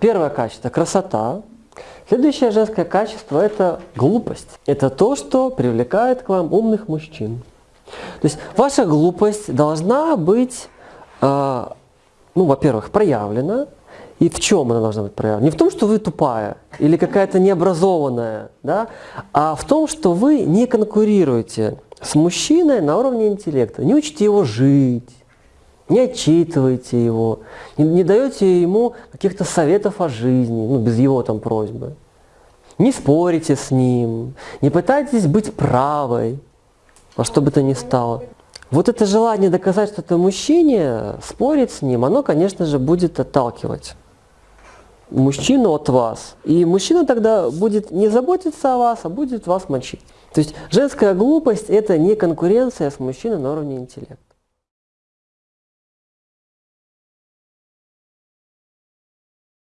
Первое качество – красота. Следующее женское качество – это глупость. Это то, что привлекает к вам умных мужчин. То есть ваша глупость должна быть, э, ну, во-первых, проявлена. И в чем она должна быть проявлена? Не в том, что вы тупая или какая-то необразованная, да, а в том, что вы не конкурируете с мужчиной на уровне интеллекта. Не учите его жить, не отчитываете его, не, не даете ему каких-то советов о жизни, ну, без его там просьбы. Не спорите с ним, не пытайтесь быть правой, во что бы то ни стало. Вот это желание доказать что-то мужчине, спорить с ним, оно, конечно же, будет отталкивать мужчину от вас. И мужчина тогда будет не заботиться о вас, а будет вас мочить. То есть женская глупость – это не конкуренция с мужчиной на уровне интеллекта.